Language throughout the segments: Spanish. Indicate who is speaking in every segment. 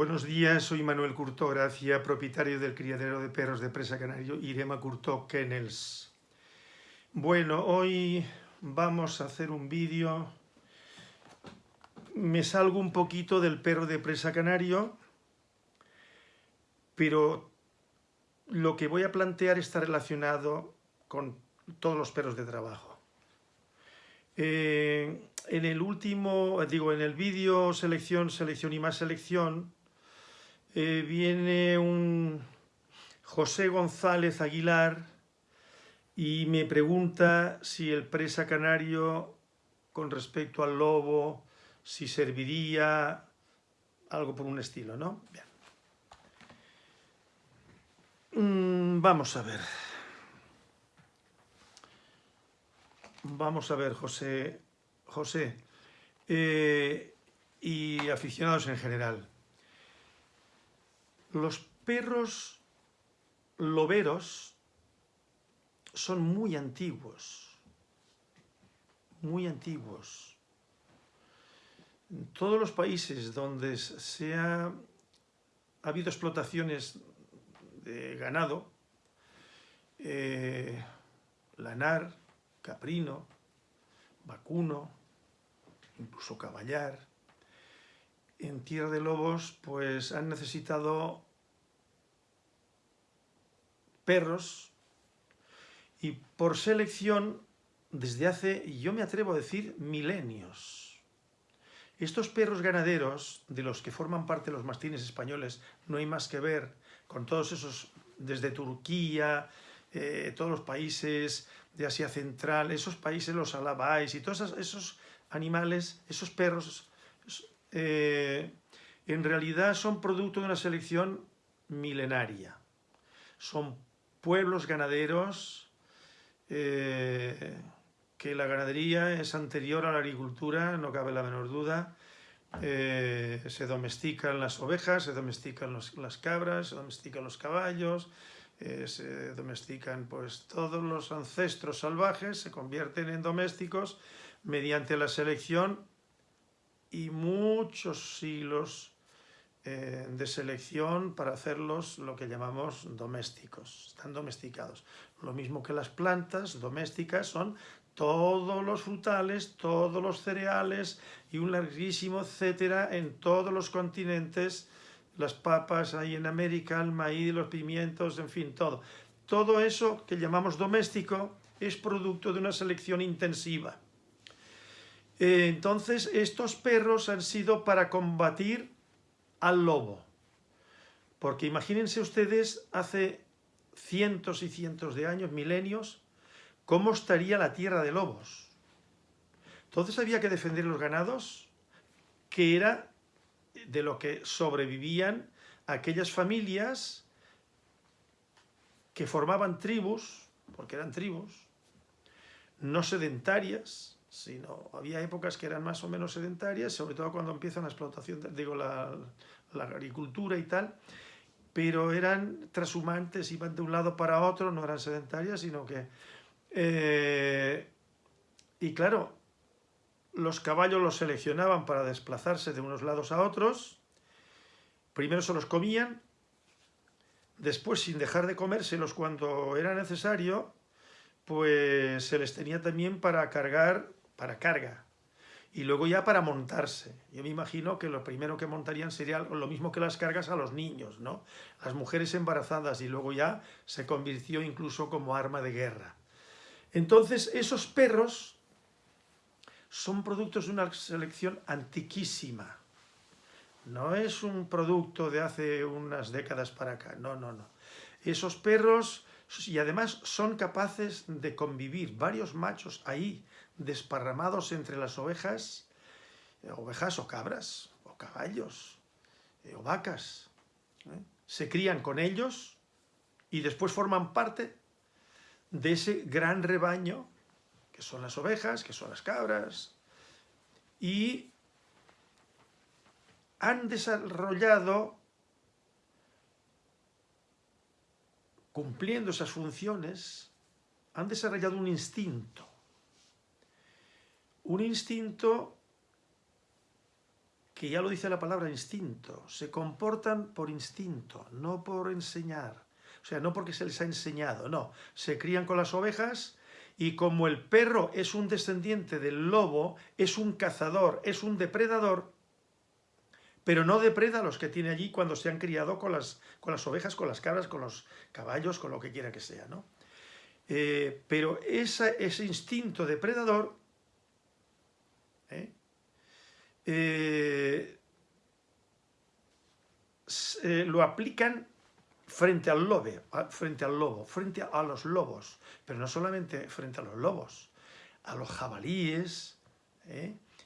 Speaker 1: Buenos días, soy Manuel Curtó Gracia, propietario del criadero de perros de presa canario Irema Curtó Kennels. Bueno, hoy vamos a hacer un vídeo. Me salgo un poquito del perro de presa canario, pero lo que voy a plantear está relacionado con todos los perros de trabajo. Eh, en el último, digo, en el vídeo selección, selección y más selección, eh, viene un José González Aguilar y me pregunta si el presa canario con respecto al lobo, si serviría algo por un estilo, ¿no? Bien. Mm, vamos a ver. Vamos a ver, José, José eh, y aficionados en general. Los perros loberos son muy antiguos, muy antiguos. En todos los países donde se ha, habido explotaciones de ganado, eh, lanar, caprino, vacuno, incluso caballar, en Tierra de Lobos pues han necesitado perros y por selección desde hace, yo me atrevo a decir, milenios. Estos perros ganaderos, de los que forman parte los mastines españoles, no hay más que ver con todos esos, desde Turquía, eh, todos los países de Asia Central, esos países, los alabais y todos esos animales, esos perros eh, en realidad son producto de una selección milenaria. Son pueblos ganaderos eh, que la ganadería es anterior a la agricultura, no cabe la menor duda. Eh, se domestican las ovejas, se domestican las cabras, se domestican los caballos, se domestican pues todos los ancestros salvajes, se convierten en domésticos mediante la selección y muchos siglos eh, de selección para hacerlos lo que llamamos domésticos, están domesticados. Lo mismo que las plantas domésticas son todos los frutales, todos los cereales y un larguísimo etcétera en todos los continentes, las papas ahí en América, el maíz, los pimientos, en fin, todo. Todo eso que llamamos doméstico es producto de una selección intensiva. Eh, entonces, estos perros han sido para combatir al lobo. Porque imagínense ustedes, hace cientos y cientos de años, milenios, cómo estaría la tierra de lobos. Entonces había que defender los ganados, que era de lo que sobrevivían aquellas familias que formaban tribus, porque eran tribus, no sedentarias, sino había épocas que eran más o menos sedentarias, sobre todo cuando empieza la explotación, digo, la, agricultura y tal, pero eran transhumantes, iban de un lado para otro, no eran sedentarias, sino que... Eh, y claro, los caballos los seleccionaban para desplazarse de unos lados a otros, primero se los comían, después sin dejar de comérselos cuando era necesario, pues se les tenía también para cargar para carga, y luego ya para montarse. Yo me imagino que lo primero que montarían sería lo mismo que las cargas a los niños, ¿no? Las mujeres embarazadas y luego ya se convirtió incluso como arma de guerra. Entonces esos perros son productos de una selección antiquísima. No es un producto de hace unas décadas para acá, no, no, no. Esos perros, y además son capaces de convivir varios machos ahí, desparramados entre las ovejas, eh, ovejas o cabras, o caballos, eh, o vacas. ¿eh? Se crían con ellos y después forman parte de ese gran rebaño que son las ovejas, que son las cabras, y han desarrollado, cumpliendo esas funciones, han desarrollado un instinto un instinto que ya lo dice la palabra instinto, se comportan por instinto, no por enseñar. O sea, no porque se les ha enseñado, no. Se crían con las ovejas y como el perro es un descendiente del lobo, es un cazador, es un depredador, pero no depreda a los que tiene allí cuando se han criado con las, con las ovejas, con las cabras, con los caballos, con lo que quiera que sea, ¿no? Eh, pero ese instinto depredador ¿eh? Eh, lo aplican frente al, lobo, frente al lobo, frente a los lobos, pero no solamente frente a los lobos, a los jabalíes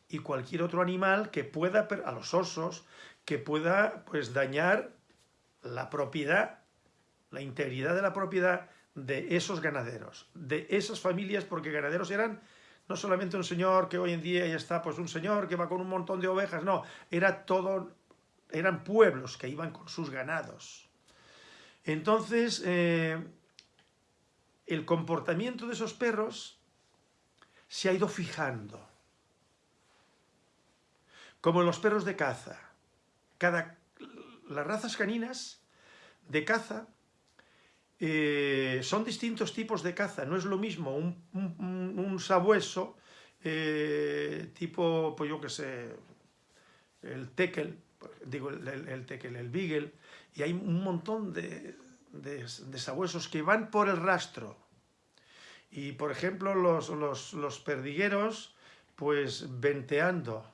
Speaker 1: y cualquier otro animal que pueda, a los osos, que pueda pues, dañar la propiedad, la integridad de la propiedad de esos ganaderos, de esas familias, porque ganaderos eran no solamente un señor que hoy en día ya está, pues un señor que va con un montón de ovejas, no, era todo, eran pueblos que iban con sus ganados. Entonces, eh, el comportamiento de esos perros se ha ido fijando. Como los perros de caza. Cada, las razas caninas de caza eh, son distintos tipos de caza, no es lo mismo un, sabueso eh, tipo, pues yo que sé, el tekel, digo el, el, tekel, el beagle, y hay un montón de, sabuesos que van por el rastro. Y por ejemplo los, los perdigueros, pues venteando.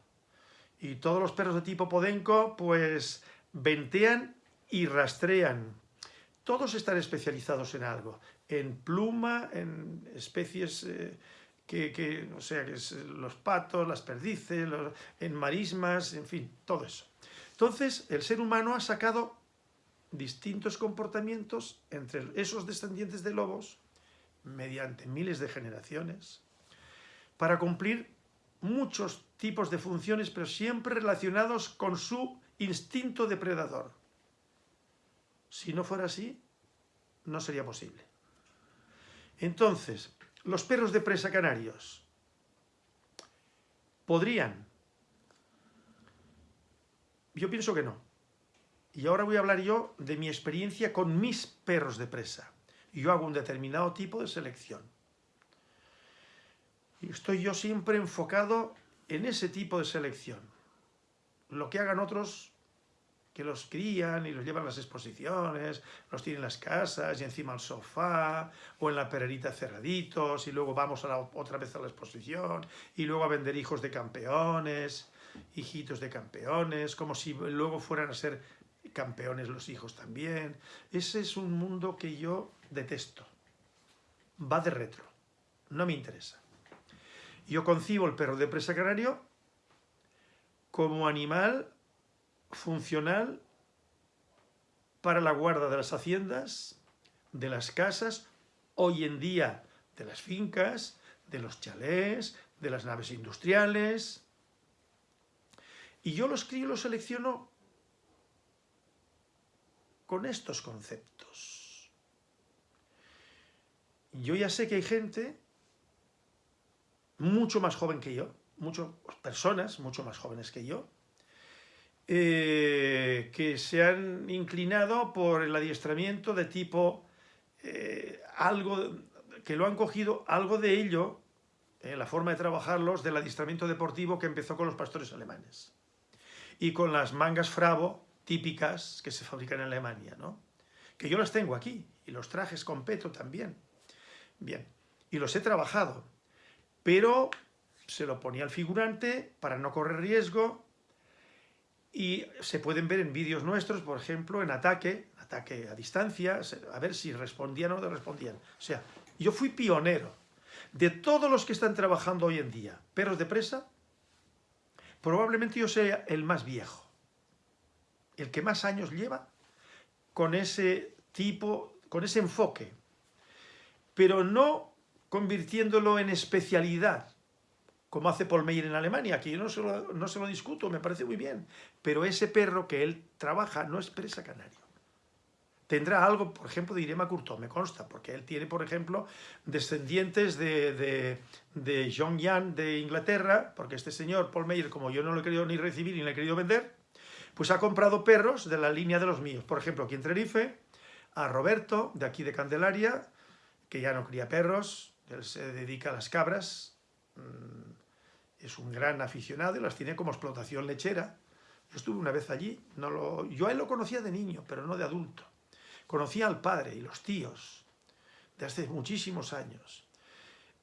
Speaker 1: Y todos los perros de tipo podenco, pues ventean y rastrean todos están especializados en algo, en pluma, en especies eh, que, o sea, que los patos, las perdices, en marismas, en fin, todo eso. Entonces, el ser humano ha sacado distintos comportamientos entre esos descendientes de lobos, mediante miles de generaciones, para cumplir muchos tipos de funciones, pero siempre relacionados con su instinto depredador. Si no fuera así, no sería posible. Entonces, los perros de presa canarios podrían. Yo pienso que no. Y ahora voy a hablar yo de mi experiencia con mis perros de presa. Yo hago un determinado tipo de selección. Y estoy yo siempre enfocado en ese tipo de selección. Lo que hagan otros que los crían y los llevan a las exposiciones, los tienen en las casas y encima al sofá, o en la pererita cerraditos, y luego vamos a la, otra vez a la exposición, y luego a vender hijos de campeones, hijitos de campeones, como si luego fueran a ser campeones los hijos también. Ese es un mundo que yo detesto. Va de retro. No me interesa. Yo concibo el perro de presa canario como animal funcional para la guarda de las haciendas, de las casas, hoy en día de las fincas, de los chalés, de las naves industriales. Y yo los crío y los selecciono con estos conceptos. Yo ya sé que hay gente mucho más joven que yo, muchas personas mucho más jóvenes que yo, eh, que se han inclinado por el adiestramiento de tipo, eh, algo que lo han cogido, algo de ello, en la forma de trabajarlos, del adiestramiento deportivo que empezó con los pastores alemanes. Y con las mangas fravo típicas que se fabrican en Alemania, ¿no? Que yo las tengo aquí, y los trajes con peto también. Bien, y los he trabajado, pero se lo ponía al figurante para no correr riesgo, y se pueden ver en vídeos nuestros, por ejemplo, en ataque, ataque a distancia, a ver si respondían o no respondían. O sea, yo fui pionero. De todos los que están trabajando hoy en día, perros de presa, probablemente yo sea el más viejo, el que más años lleva con ese tipo, con ese enfoque, pero no convirtiéndolo en especialidad, como hace Paul Meyer en Alemania, que yo no se, lo, no se lo discuto, me parece muy bien, pero ese perro que él trabaja no es presa canario. tendrá algo, por ejemplo, de Irema Curto, me consta, porque él tiene, por ejemplo, descendientes de, de, de John Young de Inglaterra, porque este señor, Paul Meyer, como yo no lo he querido ni recibir ni le he querido vender, pues ha comprado perros de la línea de los míos. Por ejemplo, aquí en Tenerife, a Roberto, de aquí de Candelaria, que ya no cría perros, él se dedica a las cabras, es un gran aficionado y las tiene como explotación lechera. Yo estuve una vez allí, no lo, yo a él lo conocía de niño, pero no de adulto. Conocía al padre y los tíos de hace muchísimos años.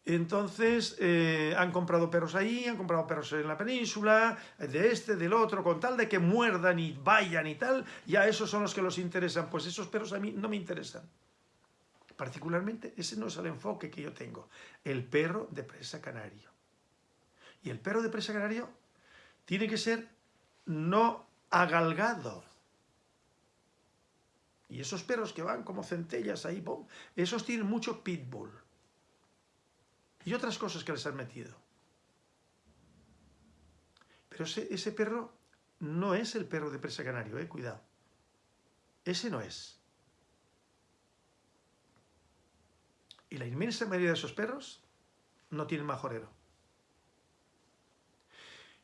Speaker 1: Entonces eh, han comprado perros ahí, han comprado perros en la península, de este, del otro, con tal de que muerdan y vayan y tal, ya esos son los que los interesan. Pues esos perros a mí no me interesan. Particularmente, ese no es el enfoque que yo tengo. El perro de presa canario. Y el perro de presa canario tiene que ser no agalgado. Y esos perros que van como centellas ahí, esos tienen mucho pitbull. Y otras cosas que les han metido. Pero ese, ese perro no es el perro de presa canario, eh, cuidado. Ese no es. Y la inmensa mayoría de esos perros no tienen majorero.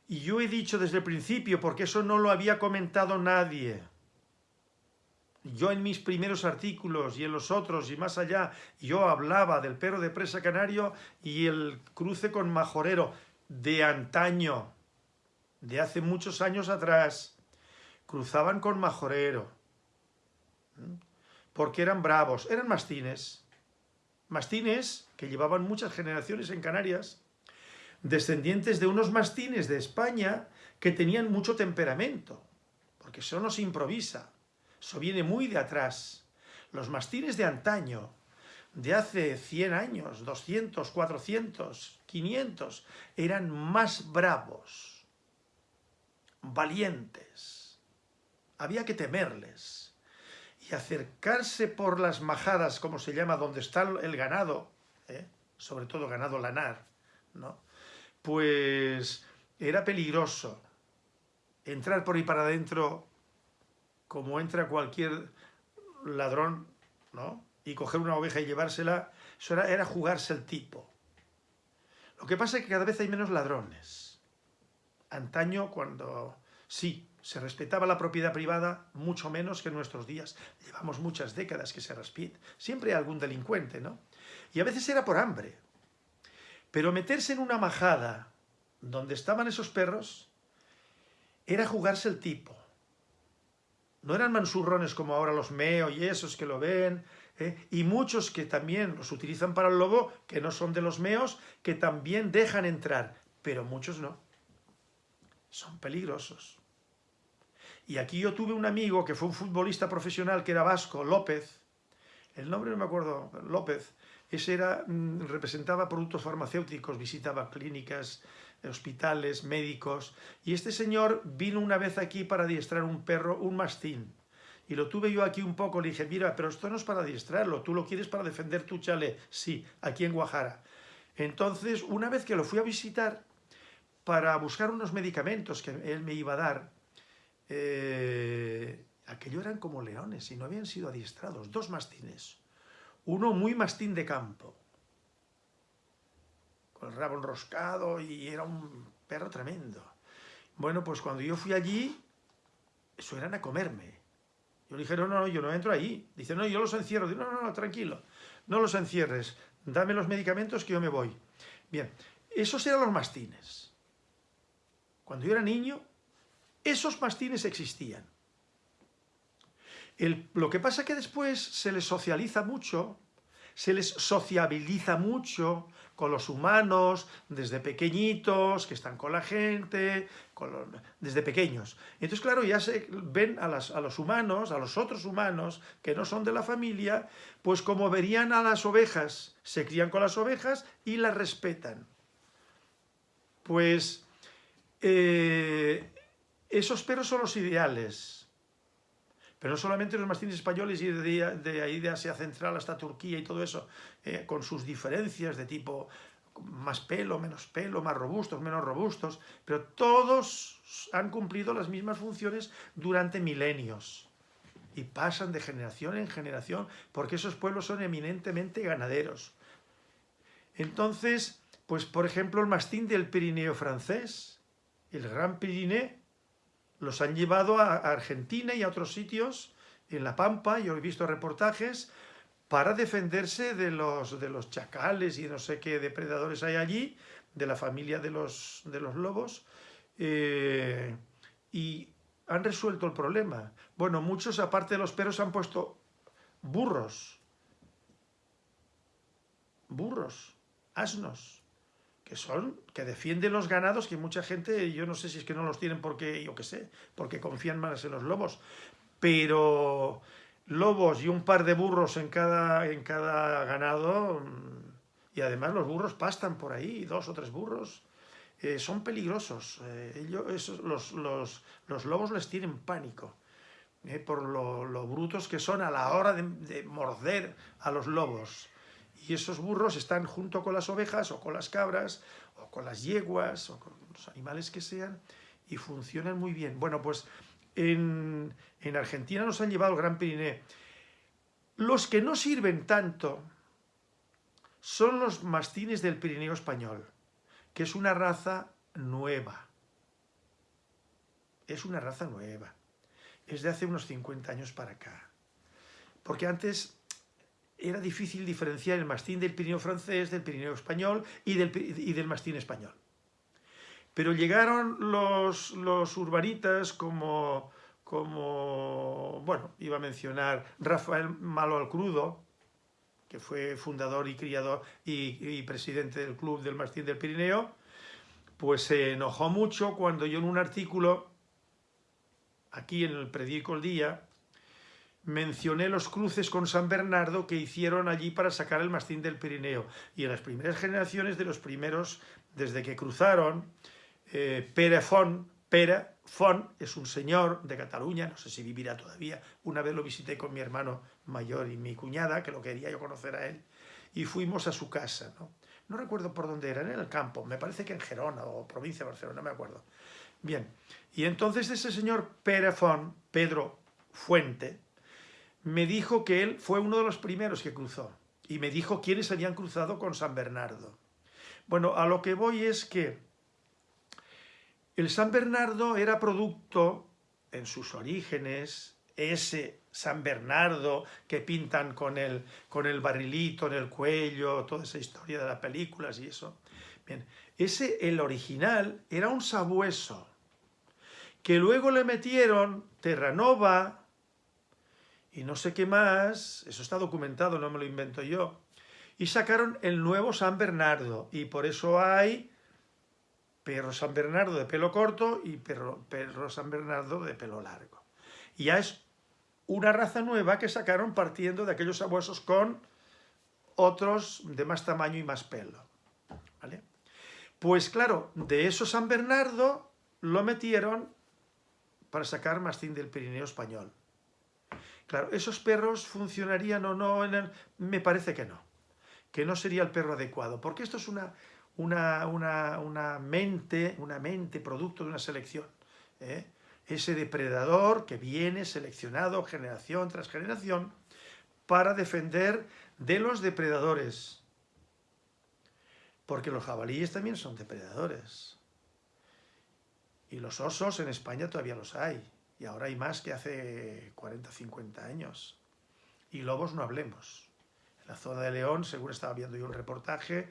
Speaker 1: Y yo he dicho desde el principio, porque eso no lo había comentado nadie, yo en mis primeros artículos y en los otros y más allá, yo hablaba del perro de presa canario y el cruce con majorero de antaño, de hace muchos años atrás. Cruzaban con majorero, porque eran bravos, eran mastines. Mastines que llevaban muchas generaciones en Canarias, descendientes de unos mastines de España que tenían mucho temperamento, porque eso no se improvisa eso viene muy de atrás. Los mastines de antaño, de hace 100 años, 200, 400, 500, eran más bravos, valientes. Había que temerles. Y acercarse por las majadas, como se llama, donde está el ganado, ¿eh? sobre todo ganado lanar, ¿no? pues era peligroso. Entrar por ahí para adentro como entra cualquier ladrón, ¿no? Y coger una oveja y llevársela, eso era, jugarse el tipo. Lo que pasa es que cada vez hay menos ladrones. Antaño, cuando sí, se respetaba la propiedad privada, mucho menos que en nuestros días. Llevamos muchas décadas que se respeta. Siempre hay algún delincuente, ¿no? Y a veces era por hambre. Pero meterse en una majada donde estaban esos perros era jugarse el tipo. No eran mansurrones como ahora los meo y esos que lo ven, ¿eh? y muchos que también los utilizan para el lobo, que no son de los meos, que también dejan entrar, pero muchos no. Son peligrosos. Y aquí yo tuve un amigo que fue un futbolista profesional que era vasco, López, el nombre no me acuerdo, López, ese era, mm, representaba productos farmacéuticos, visitaba clínicas, hospitales, médicos, y este señor vino una vez aquí para adiestrar un perro, un mastín, y lo tuve yo aquí un poco, le dije, mira, pero esto no es para adiestrarlo, tú lo quieres para defender tu chale, sí, aquí en Guajara. Entonces, una vez que lo fui a visitar, para buscar unos medicamentos que él me iba a dar, eh, aquello eran como leones y no habían sido adiestrados, dos mastines, uno muy mastín de campo, el rabo enroscado y era un perro tremendo. Bueno, pues cuando yo fui allí, eso eran a comerme. Yo le dije, no, no, yo no entro ahí. Dice, no, yo los encierro. Digo, no, no, no, tranquilo, no los encierres. Dame los medicamentos que yo me voy. Bien, esos eran los mastines. Cuando yo era niño, esos mastines existían. lo que pasa es que después se les socializa mucho, se les sociabiliza mucho, con los humanos, desde pequeñitos, que están con la gente, desde pequeños. Entonces, claro, ya se ven a, a los humanos, a los otros humanos, que no son de la familia, pues como verían a las ovejas, se crían con las ovejas y las respetan. Pues eh, esos perros son los ideales, pero no solamente los mastines españoles y de, ahí de Asia Central hasta Turquía y todo eso, eh, con sus diferencias de tipo más pelo, menos pelo, más robustos, menos robustos, pero todos han cumplido las mismas funciones durante milenios. y pasan de generación en generación, porque esos pueblos son eminentemente ganaderos. Entonces, pues por ejemplo el mastín del Pirineo francés, el Gran Pirineo, los han llevado a Argentina y a otros sitios, en La Pampa, yo he visto reportajes, para defenderse de los, de los chacales y no sé qué depredadores hay allí, de la familia de los, de los lobos, eh, y han resuelto el problema. Bueno, muchos, aparte de los perros, han puesto burros, burros, asnos, que son, que defienden los ganados, que mucha gente, yo no sé si es que no los tienen porque, yo qué sé, porque confían más en los lobos, pero lobos y un par de burros en cada, en cada ganado, y además los burros pastan por ahí, dos o tres burros, eh, son peligrosos. Eh, ellos, los, los, lobos les tienen pánico eh, por lo, brutos que son a la hora de, morder a los lobos. Y esos burros están junto con las ovejas o con las cabras o con las yeguas o con los animales que sean y funcionan muy bien. Bueno, pues en, en Argentina nos han llevado el Gran Pirineo. Los que no sirven tanto son los mastines del Pirineo español que es una raza nueva. Es una raza nueva. Es de hace unos 50 años para acá. Porque antes era difícil diferenciar el mastín del Pirineo francés, del Pirineo español y del, del mastín español. Pero llegaron los, los urbanitas como, como, bueno, iba a mencionar Rafael Malo al Crudo, que fue fundador y criador y, presidente del Club del Mastín del Pirineo, pues se enojó mucho cuando yo en un artículo, aquí en el periódico El Día, mencioné los cruces con San Bernardo que hicieron allí para sacar el mastín del Pirineo. Y en las primeras generaciones de los primeros, desde que cruzaron, eh, Pere Font, Pere Font es un señor de Cataluña, no sé si vivirá todavía, una vez lo visité con mi hermano mayor y mi cuñada, que lo quería yo conocer a él, y fuimos a su casa, ¿no? Recuerdo por dónde era, en el campo, me parece que en Gerona o provincia de Barcelona, no me acuerdo. Bien, y entonces ese señor Perefón, Pedro Fuente, me dijo que él fue uno de los primeros que cruzó, y me dijo quiénes habían cruzado con San Bernardo. Bueno, a lo que voy es que el San Bernardo era producto, en sus orígenes, ese San Bernardo que pintan con el, con el barrilito en el cuello, toda esa historia de las películas y eso. Bien, ese, el original, era un sabueso, que luego le metieron Terranova y no sé qué más, eso está documentado, no me lo invento yo, y sacaron el nuevo San Bernardo, y por eso hay perro San Bernardo de pelo corto y perro, San Bernardo de pelo largo. Y ya es una raza nueva que sacaron partiendo de aquellos sabuesos con otros de más tamaño y más pelo. ¿vale? Pues claro, de eso San Bernardo lo metieron para sacar mastín del Pirineo español. Claro, ¿esos perros funcionarían o no? Me parece que no, que no sería el perro adecuado, porque esto es una, una, una, mente, una mente producto de una selección. ¿eh? ese depredador que viene seleccionado generación tras generación para defender de los depredadores. Porque los jabalíes también son depredadores. Y los osos en España todavía los hay. Y ahora hay más que hace 40 50 años. Y lobos no hablemos. En la zona de León, según estaba viendo yo un reportaje,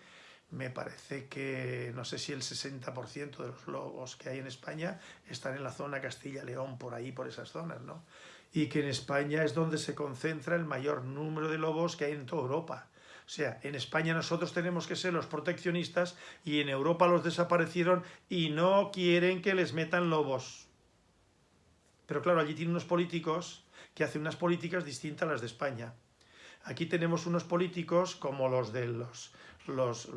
Speaker 1: me parece que no sé si el 60% de los lobos que hay en España están en la zona Castilla-León, por ahí, por esas zonas, ¿no? Y que en España es donde se concentra el mayor número de lobos que hay en toda Europa. O sea, en España nosotros tenemos que ser los proteccionistas y en Europa los desaparecieron y no quieren que les metan lobos. Pero claro, allí tienen unos políticos que hacen unas políticas distintas a las de España. Aquí tenemos unos políticos como los de los los,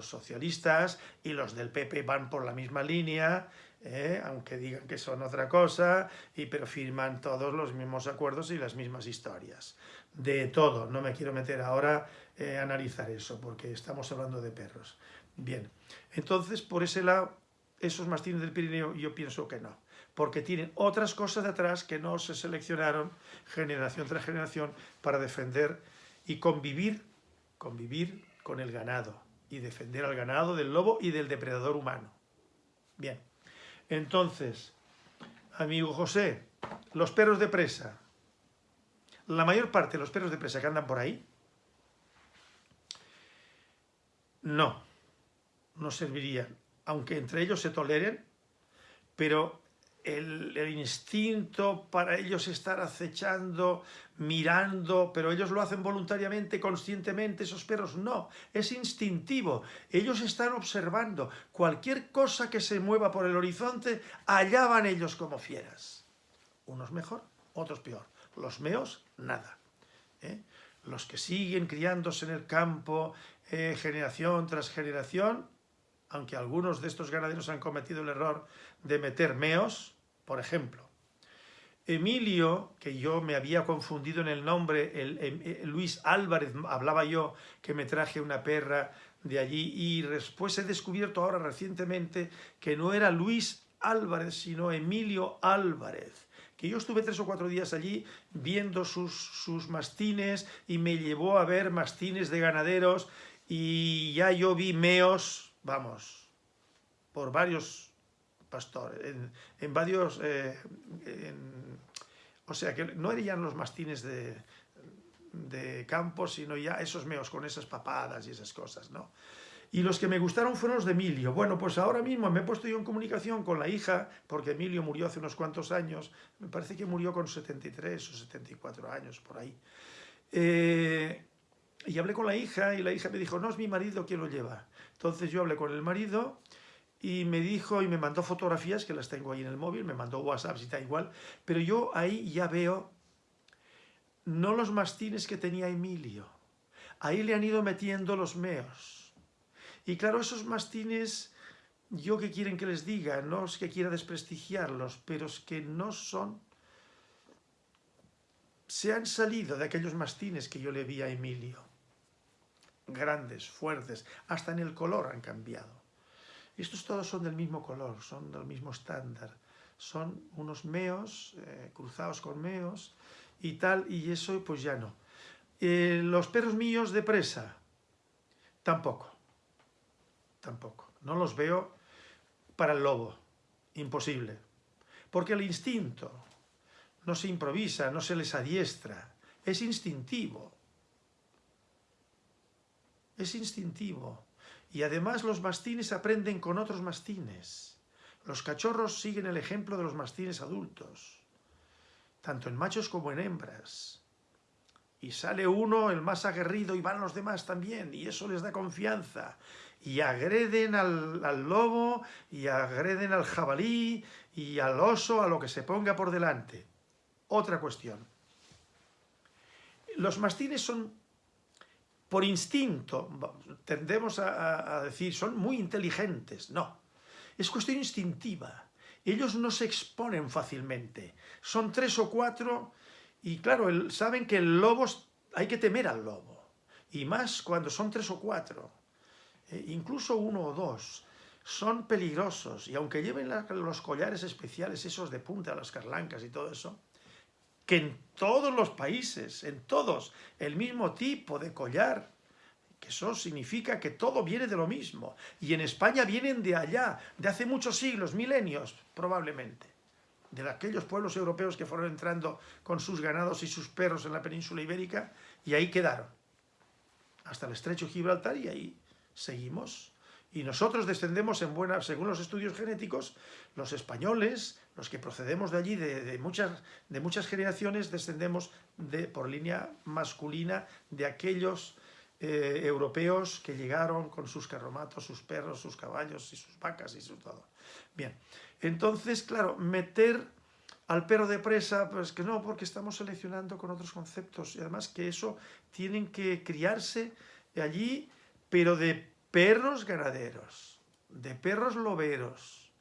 Speaker 1: socialistas y los del PP van por la misma línea, ¿eh? aunque digan que son otra cosa, y, pero firman todos los mismos acuerdos y las mismas historias. De todo, no me quiero meter ahora eh, a analizar eso, porque estamos hablando de perros. Bien, entonces por ese lado, esos mastines del Pirineo yo pienso que no, porque tienen otras cosas detrás que no se seleccionaron generación tras generación para defender y convivir, convivir con el ganado y defender al ganado del lobo y del depredador humano. Bien, entonces, amigo José, los perros de presa. La mayor parte de los perros de presa que andan por ahí, no, no servirían. Aunque entre ellos se toleren, pero el, instinto para ellos estar acechando, mirando, pero ellos lo hacen voluntariamente, conscientemente, esos perros no, es instintivo, ellos están observando, cualquier cosa que se mueva por el horizonte, allá van ellos como fieras, unos mejor, otros peor, los meos, nada. ¿eh? Los que siguen criándose en el campo, eh, generación tras generación, aunque algunos de estos ganaderos han cometido el error de meter meos, por ejemplo. Emilio, que yo me había confundido en el nombre, el, eh, Luis Álvarez, hablaba yo que me traje una perra de allí y después he descubierto ahora recientemente que no era Luis Álvarez, sino Emilio Álvarez que yo estuve tres o cuatro días allí viendo sus, sus mastines y me llevó a ver mastines de ganaderos y ya yo vi meos, vamos, por varios pastores, en, varios, eh, o sea, que no eran los mastines de, de campo, sino ya esos meos con esas papadas y esas cosas, ¿no? Y los que me gustaron fueron los de Emilio. Bueno, pues ahora mismo me he puesto yo en comunicación con la hija, porque Emilio murió hace unos cuantos años, me parece que murió con 73 o 74 años, por ahí. Eh, y hablé con la hija y la hija me dijo, no, es mi marido quien lo lleva. Entonces yo hablé con el marido y me dijo y me mandó fotografías, que las tengo ahí en el móvil, me mandó WhatsApp y está igual, pero yo ahí ya veo no los mastines que tenía Emilio, ahí le han ido metiendo los meos. Y claro, esos mastines, yo que quieren que les diga, no es que quiera desprestigiarlos, pero es que no son... Se han salido de aquellos mastines que yo le vi a Emilio. Grandes, fuertes, hasta en el color han cambiado. Estos todos son del mismo color, son del mismo estándar. Son unos meos, eh, cruzados con meos y tal, y eso pues ya no. Eh, los perros míos de presa, tampoco tampoco. No los veo para el lobo, imposible. Porque el instinto no se improvisa, no se les adiestra, es instintivo. Es instintivo. Y además los mastines aprenden con otros mastines. Los cachorros siguen el ejemplo de los mastines adultos, tanto en machos como en hembras. Y sale uno, el más aguerrido, y van los demás también, y eso les da confianza y agreden al, lobo, y agreden al jabalí, y al oso, a lo que se ponga por delante. Otra cuestión. Los mastines son, por instinto, tendemos a, a decir, son muy inteligentes. No, es cuestión instintiva. Ellos no se exponen fácilmente. Son tres o cuatro y claro, saben que el lobo, hay que temer al lobo. Y más cuando son tres o cuatro. Eh, incluso uno o dos, son peligrosos y aunque lleven los collares especiales, esos de punta, las carlancas y todo eso, que en todos los países, en todos, el mismo tipo de collar, que eso significa que todo viene de lo mismo. Y en España vienen de allá, de hace muchos siglos, milenios probablemente, de aquellos pueblos europeos que fueron entrando con sus ganados y sus perros en la península ibérica, y ahí quedaron, hasta el estrecho Gibraltar y ahí seguimos. Y nosotros descendemos en buena, según los estudios genéticos, los españoles, los que procedemos de allí, de, muchas, de muchas generaciones, descendemos de, por línea masculina de aquellos eh, europeos que llegaron con sus carromatos, sus perros, sus caballos y sus vacas y su todo. Bien, entonces, claro, meter al perro de presa, pues que no, porque estamos seleccionando con otros conceptos y además que eso tienen que criarse allí pero de perros ganaderos, de perros loberos.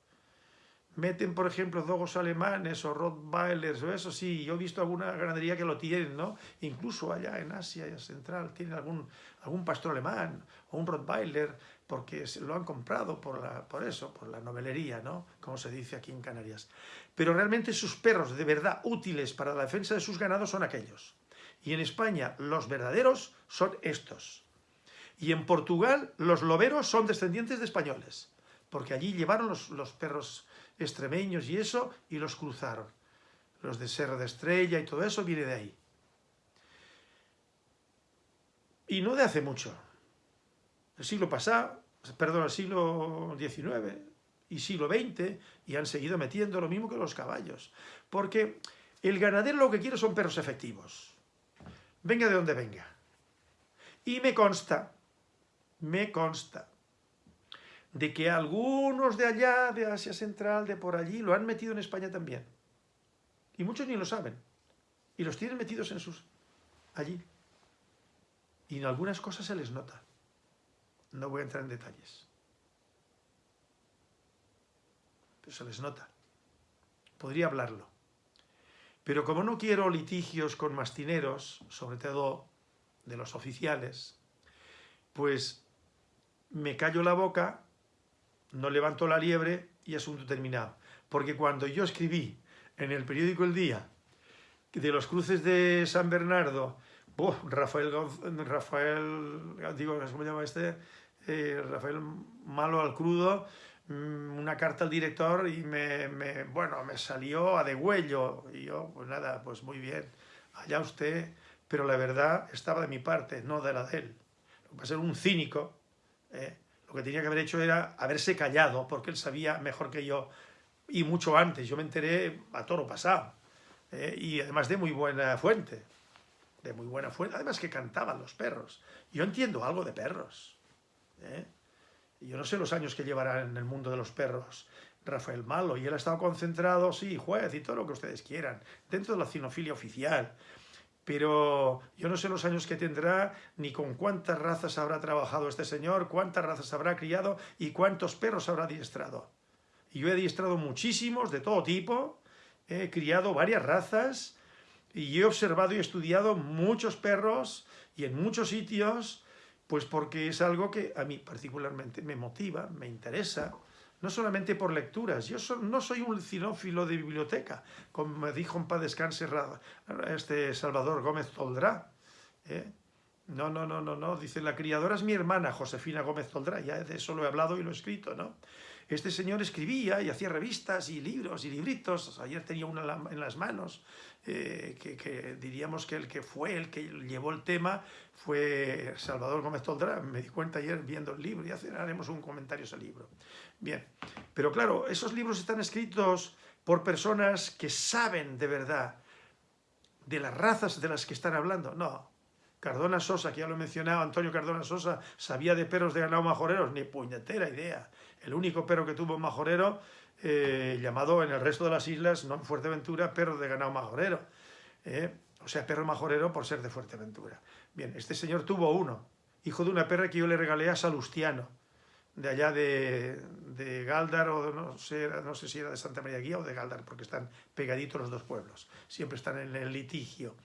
Speaker 1: Meten, por ejemplo, dogos alemanes o rottweilers o eso, sí, yo he visto alguna ganadería que lo tienen, ¿no? Incluso allá en Asia Central tienen algún, algún pastor alemán o un rottweiler, porque lo han comprado por, por eso, por la novelería, ¿no? Como se dice aquí en Canarias. Pero realmente sus perros de verdad útiles para la defensa de sus ganados son aquellos. Y en España los verdaderos son estos. Y en Portugal los loberos son descendientes de españoles, porque allí llevaron los, perros extremeños y eso, y los cruzaron. Los de Serra de Estrella y todo eso viene de ahí. Y no de hace mucho. El siglo pasado, perdón, el siglo XIX y siglo XX, y han seguido metiendo lo mismo que los caballos. Porque el ganadero lo que quiere son perros efectivos. Venga de donde venga. Y me consta, me consta, de que algunos de allá, de Asia Central, de por allí, lo han metido en España también. Y muchos ni lo saben. Y los tienen metidos en sus... allí. Y en algunas cosas se les nota. No voy a entrar en detalles. Pero se les nota. Podría hablarlo. Pero como no quiero litigios con mastineros, sobre todo de los oficiales, pues me callo la boca, no levanto la liebre y asunto terminado. Porque cuando yo escribí en el periódico El Día de los cruces de San Bernardo Rafael, Rafael, digo, ¿cómo se llama este? Eh, Rafael Malo al Crudo, mm, una carta al director y me, bueno, me salió a degüello. Y yo, pues nada, pues muy bien, allá usted, pero la verdad estaba de mi parte, no de la de él. Lo que pasa un cínico, ¿eh? lo que tenía que haber hecho era haberse callado, porque él sabía mejor que yo, y mucho antes, yo me enteré a toro pasado, ¿eh? y además de muy buena fuente de muy buena fuente, además que cantaban los perros. Yo entiendo algo de perros. ¿eh? Yo no sé los años que llevará en el mundo de los perros Rafael Malo, y él ha estado concentrado, sí, juez y todo lo que ustedes quieran, dentro de la cinofilia oficial, pero yo no sé los años que tendrá, ni con cuántas razas habrá trabajado este señor, cuántas razas habrá criado y cuántos perros habrá adiestrado. Y yo he adiestrado muchísimos, de todo tipo, he criado varias razas, y he observado y estudiado muchos perros y en muchos sitios, pues porque es algo que a mí particularmente me motiva, me interesa, no solamente por lecturas, yo no soy un cinófilo de biblioteca, como me dijo en paz descanse este Salvador Gómez Toldrá, ¿eh? No, no, no, no, no, dice, la criadora es mi hermana, Josefina Gómez Toldrá, ya de eso lo he hablado y lo he escrito, ¿no? Este señor escribía y hacía revistas y libros y libritos, ayer tenía una en las manos, eh, que, diríamos que el que fue, el que llevó el tema, fue Salvador Gómez Toldrá, me di cuenta ayer viendo el libro y haremos un comentario a ese libro. Bien, pero claro, esos libros están escritos por personas que saben de verdad de las razas de las que están hablando, no, Cardona Sosa, que ya lo he mencionado, Antonio Cardona Sosa, sabía de perros de ganado majoreros, ni puñetera idea. El único perro que tuvo majorero, eh, llamado en el resto de las islas, no en Fuerteventura, perro de ganado majorero. Eh, o sea, perro majorero por ser de Fuerteventura. Bien, este señor tuvo uno, hijo de una perra que yo le regalé a Salustiano, de allá de, de Galdar, o no sé, no sé si era de Santa María Guía o de Galdar, porque están pegaditos los dos pueblos, siempre están en el litigio.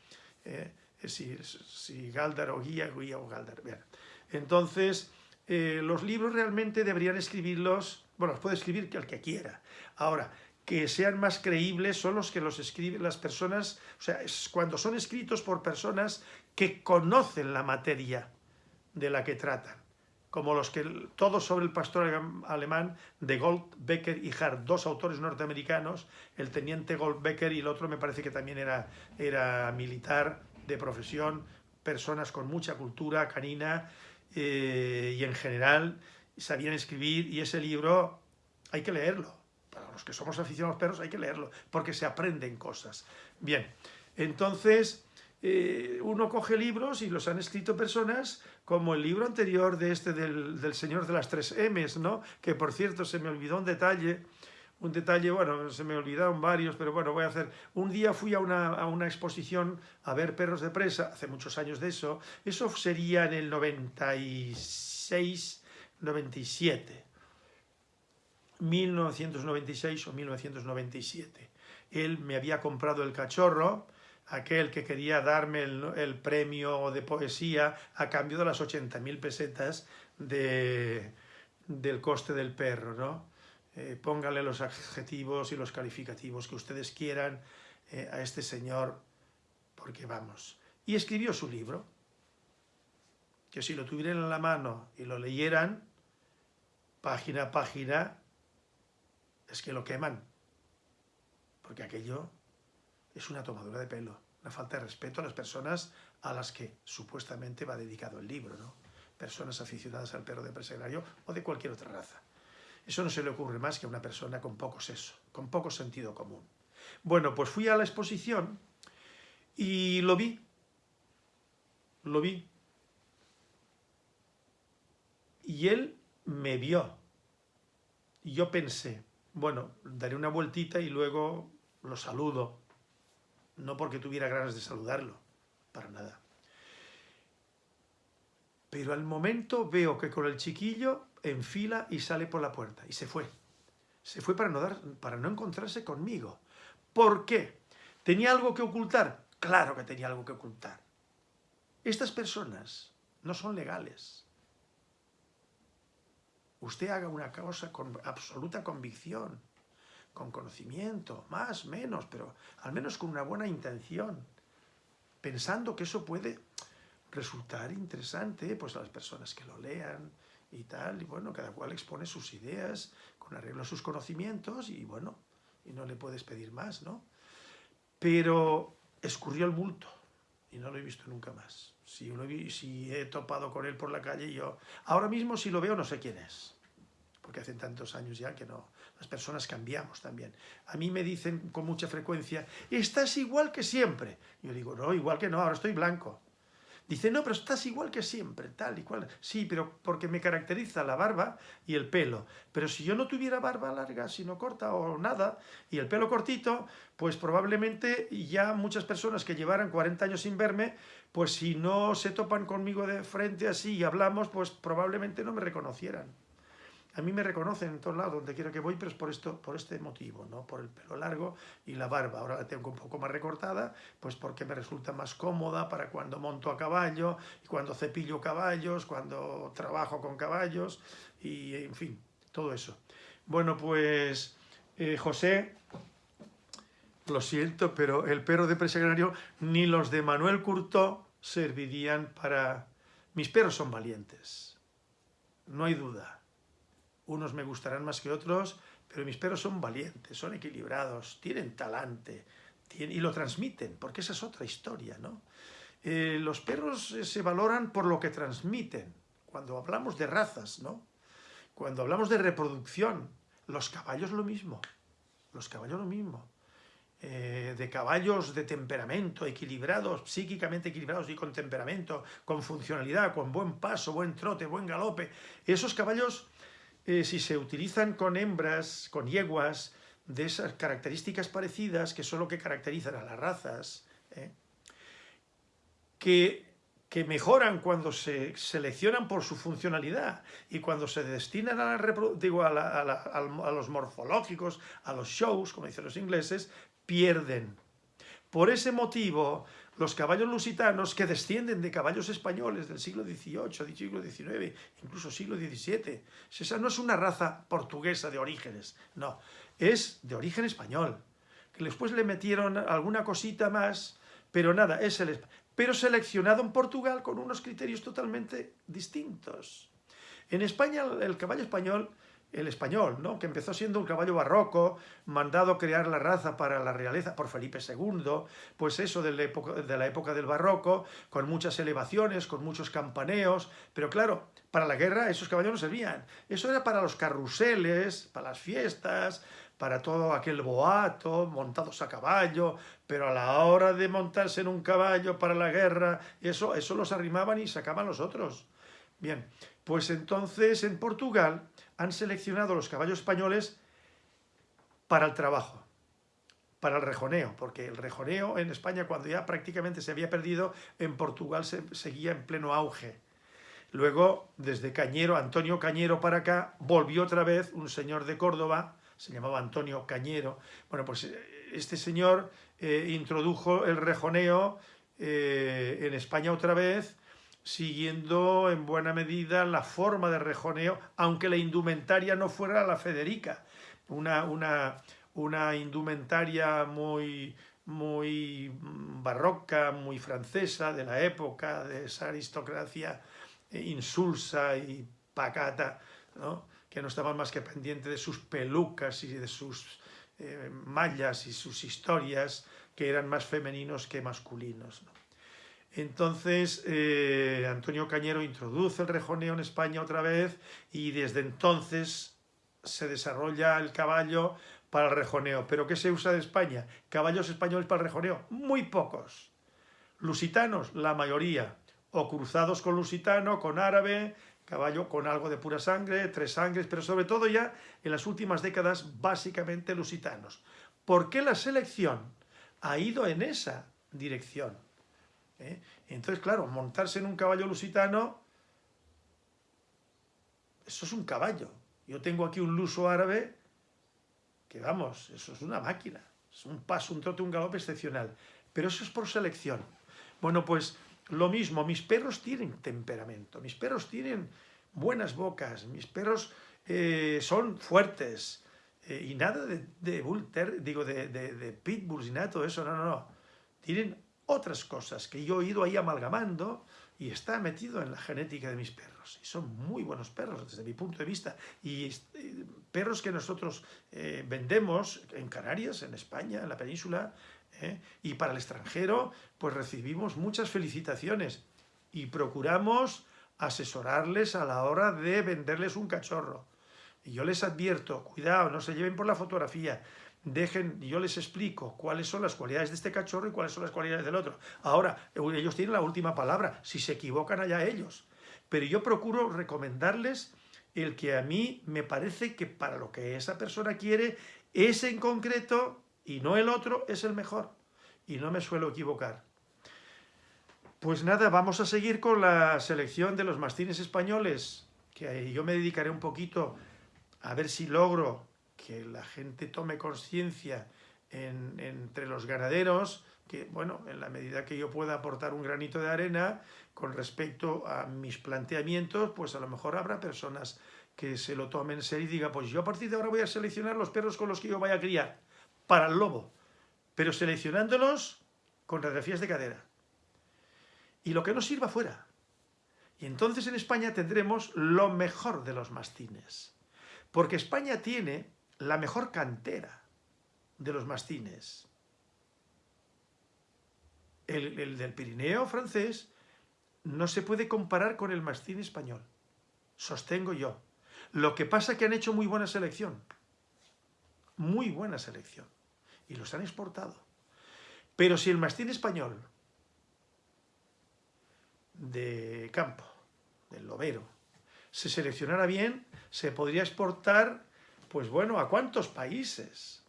Speaker 1: Eh, si, si Galdar o Guía, Guía o Galdar. Bien. Entonces, eh, los libros realmente deberían escribirlos, bueno, los puede escribir el que quiera. Ahora, que sean más creíbles son los que los escriben las personas, o sea, es cuando son escritos por personas que conocen la materia de la que tratan, como los que, todos sobre el pastor alemán de Goldbecker y Hart, dos autores norteamericanos, el teniente Goldbecker y el otro me parece que también era, era militar de profesión, personas con mucha cultura canina, eh, y en general sabían escribir y ese libro hay que leerlo. Para los que somos aficionados perros hay que leerlo porque se aprenden cosas. Bien, entonces eh, uno coge libros y los han escrito personas como el libro anterior de este del, del Señor de las tres M's, ¿no? que por cierto se me olvidó un detalle, un detalle, bueno, se me olvidaron varios, pero bueno, voy a hacer... Un día fui a una, exposición a ver perros de presa, hace muchos años de eso, eso sería en el 96, 97, 1996 o 1997. Él me había comprado el cachorro, aquel que quería darme el, premio de poesía a cambio de las 80.000 pesetas de del coste del perro, ¿no? Eh, póngale los adjetivos y los calificativos que ustedes quieran eh, a este señor, porque vamos. Y escribió su libro, que si lo tuvieran en la mano y lo leyeran, página a página, es que lo queman, porque aquello es una tomadura de pelo, una falta de respeto a las personas a las que supuestamente va dedicado el libro, ¿no? personas aficionadas al perro de presagrario o de cualquier otra raza. Eso no se le ocurre más que a una persona con poco seso, con poco sentido común. Bueno, pues fui a la exposición y lo vi, lo vi. Y él me vio. Y yo pensé, bueno, daré una vueltita y luego lo saludo. No porque tuviera ganas de saludarlo, para nada. Pero al momento veo que con el chiquillo enfila y sale por la puerta. Y se fue. Se fue para no, dar, para no encontrarse conmigo. ¿Por qué? ¿Tenía algo que ocultar? Claro que tenía algo que ocultar. Estas personas no son legales. Usted haga una cosa con absoluta convicción, con conocimiento, más, menos, pero al menos con una buena intención, pensando que eso puede resultar interesante pues a las personas que lo lean y tal, y bueno, cada cual expone sus ideas con arreglo a sus conocimientos y bueno, y no le puedes pedir más, ¿no? Pero escurrió el bulto y no lo he visto nunca más. Si, he, si he topado con él por la calle, yo ahora mismo si lo veo no sé quién es, porque hace tantos años ya que no, las personas cambiamos también. A mí me dicen con mucha frecuencia, estás igual que siempre. Yo digo, no, igual que no, ahora estoy blanco. Dice, no, pero estás igual que siempre, tal y cual. Sí, pero porque me caracteriza la barba y el pelo. Pero si yo no tuviera barba larga, sino corta o nada, y el pelo cortito, pues probablemente ya muchas personas que llevaran 40 años sin verme, pues si no se topan conmigo de frente así y hablamos, pues probablemente no me reconocieran. A mí me reconocen en todos lados, donde quiero que voy, pero es por, esto, por este motivo, ¿no? por el pelo largo y la barba. Ahora la tengo un poco más recortada, pues porque me resulta más cómoda para cuando monto a caballo, cuando cepillo caballos, cuando trabajo con caballos, y en fin, todo eso. Bueno, pues eh, José, lo siento, pero el perro de presagrario ni los de Manuel Curto servirían para... Mis perros son valientes, no hay duda unos me gustarán más que otros, pero mis perros son valientes, son equilibrados, tienen talante y lo transmiten, porque esa es otra historia, ¿no? Eh, los perros eh, se valoran por lo que transmiten, cuando hablamos de razas, ¿no? Cuando hablamos de reproducción, los caballos lo mismo, los caballos lo mismo. Eh, de caballos de temperamento, equilibrados, psíquicamente equilibrados y con temperamento, con funcionalidad, con buen paso, buen trote, buen galope. Esos caballos eh, si se utilizan con hembras, con yeguas, de esas características parecidas, que son lo que caracterizan a las razas, ¿eh? que, que, mejoran cuando se seleccionan por su funcionalidad y cuando se destinan a, a los morfológicos, a los shows, como dicen los ingleses, pierden. Por ese motivo, los caballos lusitanos que descienden de caballos españoles del siglo XVIII, siglo XIX, incluso siglo XVII. Esa no es una raza portuguesa de orígenes, no, es de origen español, que después le metieron alguna cosita más, pero nada, es el pero seleccionado en Portugal con unos criterios totalmente distintos. En España el caballo español el español, ¿no? que empezó siendo un caballo barroco, mandado crear la raza para la realeza por Felipe II, pues eso de la, época, de la época del barroco, con muchas elevaciones, con muchos campaneos, pero claro, para la guerra esos caballos no servían. Eso era para los carruseles, para las fiestas, para todo aquel boato, montados a caballo, pero a la hora de montarse en un caballo para la guerra, eso, eso los arrimaban y sacaban los otros. Bien, pues entonces en Portugal han seleccionado los caballos españoles para el trabajo, para el rejoneo, porque el rejoneo en España cuando ya prácticamente se había perdido, en Portugal se seguía en pleno auge. Luego, desde Cañero, Antonio Cañero para acá, volvió otra vez un señor de Córdoba, se llamaba Antonio Cañero. Bueno, pues eh, este señor eh, introdujo el rejoneo eh, en España otra vez siguiendo en buena medida la forma de rejoneo, aunque la indumentaria no fuera la Federica, una, una, una indumentaria muy, muy barroca, muy francesa de la época, de esa aristocracia insulsa y pacata, que no estaban más que pendiente de sus pelucas y de sus eh, mallas y sus historias, que eran más femeninos que masculinos. Entonces, eh, Antonio Cañero introduce el rejoneo en España otra vez y desde entonces se desarrolla el caballo para el rejoneo. ¿Pero qué se usa de España? Caballos españoles para el rejoneo. Muy pocos. Lusitanos, la mayoría. O cruzados con lusitano, con árabe, caballo con algo de pura sangre, tres sangres, pero sobre todo ya en las últimas décadas básicamente lusitanos. ¿Por qué la selección ha ido en esa dirección? ¿Eh? Entonces, claro, montarse en un caballo lusitano, eso es un caballo. Yo tengo aquí un luso árabe, que vamos, eso es una máquina. Es un paso, un trote, un galope excepcional. Pero eso es por selección. Bueno, pues lo mismo, mis perros tienen temperamento, mis perros tienen buenas bocas, mis perros eh, son fuertes, eh, y nada de, de digo, de, pitbulls y nada todo eso, no, no, no. Tienen otras cosas que yo he ido ahí amalgamando y está metido en la genética de mis perros. Y son muy buenos perros desde mi punto de vista. Y perros que nosotros eh, vendemos en Canarias, en España, en la península, eh, y para el extranjero, pues recibimos muchas felicitaciones y procuramos asesorarles a la hora de venderles un cachorro. Y yo les advierto, cuidado, no se lleven por la fotografía, dejen, yo les explico cuáles son las cualidades de este cachorro y cuáles son las cualidades del otro. Ahora, ellos tienen la última palabra, si se equivocan allá ellos. Pero yo procuro recomendarles el que a mí me parece que para lo que esa persona quiere, ese en concreto y no el otro es el mejor. Y no me suelo equivocar. Pues nada, vamos a seguir con la selección de los mastines españoles, que yo me dedicaré un poquito a ver si logro que la gente tome conciencia entre los ganaderos, que bueno, en la medida que yo pueda aportar un granito de arena con respecto a mis planteamientos, pues a lo mejor habrá personas que se lo tomen en serio y digan, pues yo a partir de ahora voy a seleccionar los perros con los que yo vaya a criar, para el lobo, pero seleccionándolos con radiografías de cadera. Y lo que no sirva fuera. Y entonces en España tendremos lo mejor de los mastines. Porque España tiene la mejor cantera de los mastines. El, del Pirineo francés no se puede comparar con el mastín español. Sostengo yo. Lo que pasa es que han hecho muy buena selección. Muy buena selección. Y los han exportado. Pero si el mastín español de campo, del lobero, se seleccionara bien, se podría exportar pues bueno, ¿a cuántos países?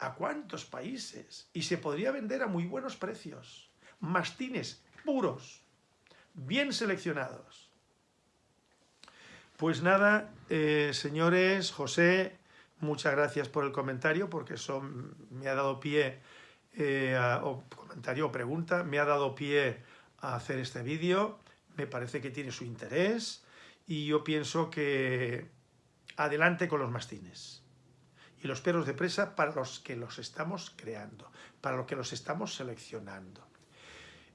Speaker 1: ¿A cuántos países? Y se podría vender a muy buenos precios. Mastines puros, bien seleccionados. Pues nada, eh, señores, José, muchas gracias por el comentario, porque eso me ha dado pie, eh, o comentario o pregunta, me ha dado pie a hacer este vídeo. Me parece que tiene su interés y yo pienso que adelante con los mastines. Y los perros de presa para los que los estamos creando, para los que los estamos seleccionando.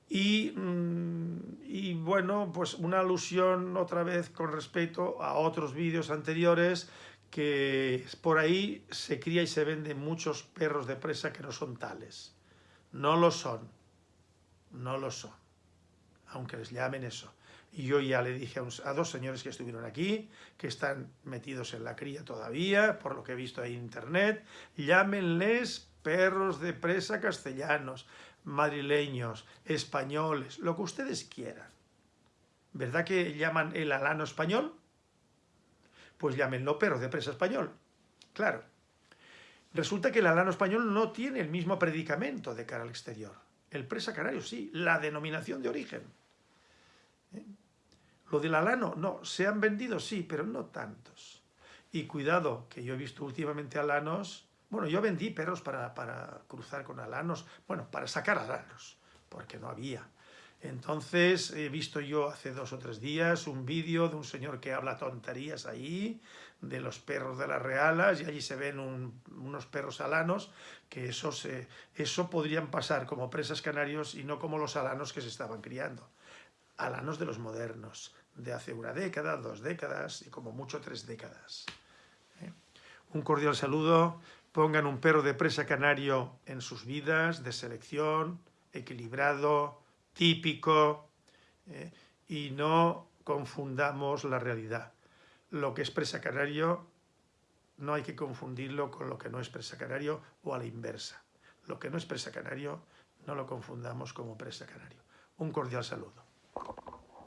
Speaker 1: Y, mm, y, bueno, pues una alusión otra vez con respecto a otros vídeos anteriores que por ahí se cría y se venden muchos perros de presa que no son tales. No lo son, no lo son, aunque les llamen eso. Y yo ya le dije a, dos señores que estuvieron aquí, que están metidos en la cría todavía, por lo que he visto ahí en internet, llámenles perros de presa castellanos, madrileños, españoles, lo que ustedes quieran. ¿Verdad que llaman el alano español? Pues llámenlo perro de presa español. Claro. Resulta que el alano español no tiene el mismo predicamento de cara al exterior. El presa canario sí, la denominación de origen. ¿Eh? Lo del alano, no, se han vendido, sí, pero no tantos. Y cuidado, que yo he visto últimamente alanos, bueno, yo vendí perros para, para cruzar con alanos, bueno, para sacar alanos, porque no había. Entonces he visto yo hace dos o tres días un vídeo de un señor que habla tonterías ahí, de los perros de las realas, y allí se ven unos perros alanos, que eso, se, eso podrían pasar como presas canarios y no como los alanos que se estaban criando. Alanos de los modernos, de hace una década, dos décadas y como mucho tres décadas. ¿eh? Un cordial saludo, pongan un perro de presa canario en sus vidas, de selección, equilibrado, típico, ¿eh? y no confundamos la realidad. Lo que es presa canario no hay que confundirlo con lo que no es presa canario o a la inversa. Lo que no es presa canario no lo confundamos como presa canario. Un cordial saludo.